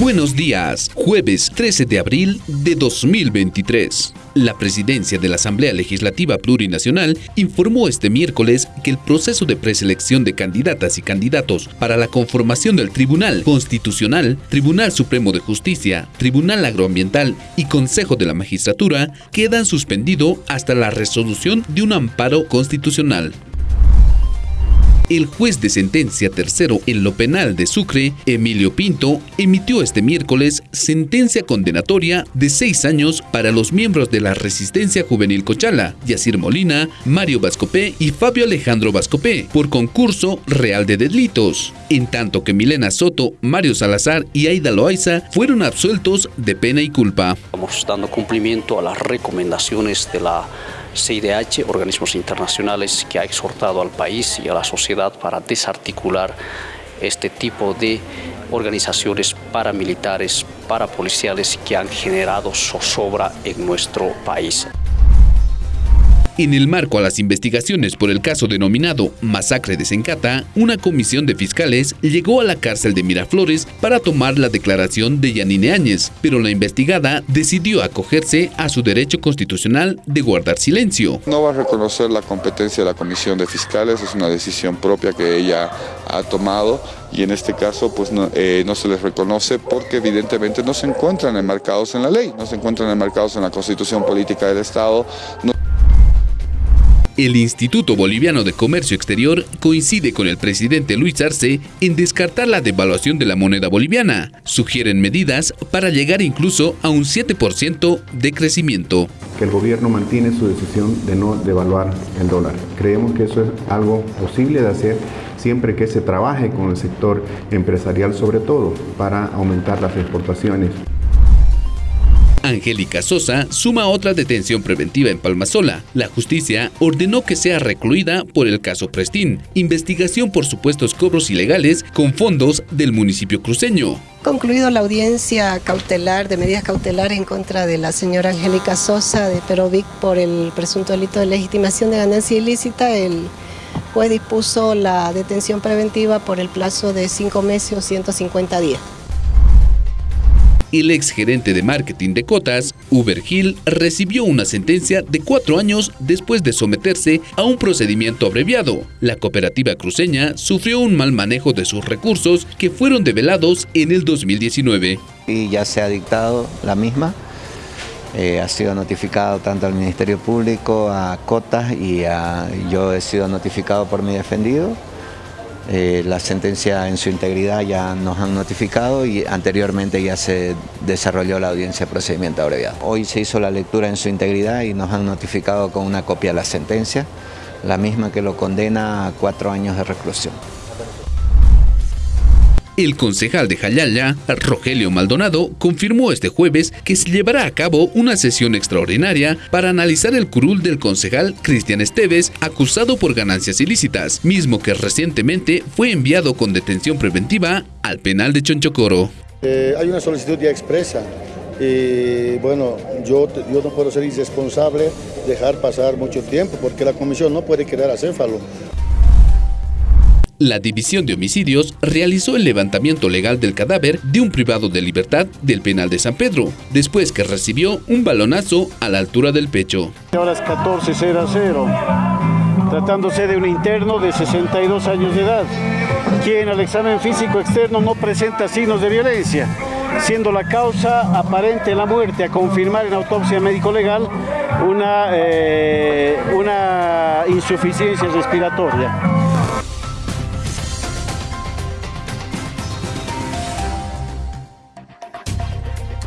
Buenos días, jueves 13 de abril de 2023. La presidencia de la Asamblea Legislativa Plurinacional informó este miércoles que el proceso de preselección de candidatas y candidatos para la conformación del Tribunal Constitucional, Tribunal Supremo de Justicia, Tribunal Agroambiental y Consejo de la Magistratura quedan suspendido hasta la resolución de un amparo constitucional. El juez de sentencia tercero en lo penal de Sucre, Emilio Pinto, emitió este miércoles sentencia condenatoria de seis años para los miembros de la Resistencia Juvenil Cochala, Yacir Molina, Mario Vascopé y Fabio Alejandro Vascopé, por concurso real de delitos, en tanto que Milena Soto, Mario Salazar y Aida Loaiza fueron absueltos de pena y culpa. Estamos dando cumplimiento a las recomendaciones de la CIDH, organismos internacionales que ha exhortado al país y a la sociedad para desarticular este tipo de organizaciones paramilitares, parapoliciales que han generado zozobra en nuestro país. En el marco a las investigaciones por el caso denominado Masacre de Sencata, una comisión de fiscales llegó a la cárcel de Miraflores para tomar la declaración de Yanine Áñez, pero la investigada decidió acogerse a su derecho constitucional de guardar silencio. No va a reconocer la competencia de la comisión de fiscales, es una decisión propia que ella ha tomado y en este caso pues no, eh, se les reconoce porque evidentemente no se encuentran enmarcados en la ley, no se encuentran enmarcados en la constitución política del Estado. El Instituto Boliviano de Comercio Exterior coincide con el presidente Luis Arce en descartar la devaluación de la moneda boliviana. Sugieren medidas para llegar incluso a un 7% de crecimiento. Que el gobierno mantiene su decisión de no devaluar el dólar. Creemos que eso es algo posible de hacer siempre que se trabaje con el sector empresarial sobre todo para aumentar las exportaciones. Angélica Sosa suma otra detención preventiva en Palmasola. La justicia ordenó que sea recluida por el caso Prestín, investigación por supuestos cobros ilegales con fondos del municipio cruceño. Concluido la audiencia cautelar de medidas cautelares en contra de la señora Angélica Sosa de Perovic por el presunto delito de legitimación de ganancia ilícita, el juez dispuso la detención preventiva por el plazo de cinco meses o 150 días el exgerente de marketing de Cotas, Uber Hill, recibió una sentencia de cuatro años después de someterse a un procedimiento abreviado. La cooperativa cruceña sufrió un mal manejo de sus recursos que fueron develados en el 2019. Y ya se ha dictado la misma. Eh, ha sido notificado tanto al Ministerio Público, a Cotas y yo he sido notificado por mi defendido. Eh, la sentencia en su integridad ya nos han notificado y anteriormente ya se desarrolló la audiencia de procedimiento abreviado. Hoy se hizo la lectura en su integridad y nos han notificado con una copia de la sentencia, la misma que lo condena a cuatro años de reclusión. El concejal de Jayaya, Rogelio Maldonado, confirmó este jueves que se llevará a cabo una sesión extraordinaria para analizar el curul del concejal Cristian Esteves, acusado por ganancias ilícitas, mismo que recientemente fue enviado con detención preventiva al penal de Chonchocoro. Eh, hay una solicitud ya expresa y bueno, yo, yo no puedo ser irresponsable dejar pasar mucho tiempo porque la comisión no puede quedar acéfalo. La División de Homicidios realizó el levantamiento legal del cadáver de un privado de libertad del penal de San Pedro, después que recibió un balonazo a la altura del pecho. Horas 14.00, tratándose de un interno de 62 años de edad, quien al examen físico externo no presenta signos de violencia, siendo la causa aparente la muerte a confirmar en autopsia médico-legal una, eh, una insuficiencia respiratoria.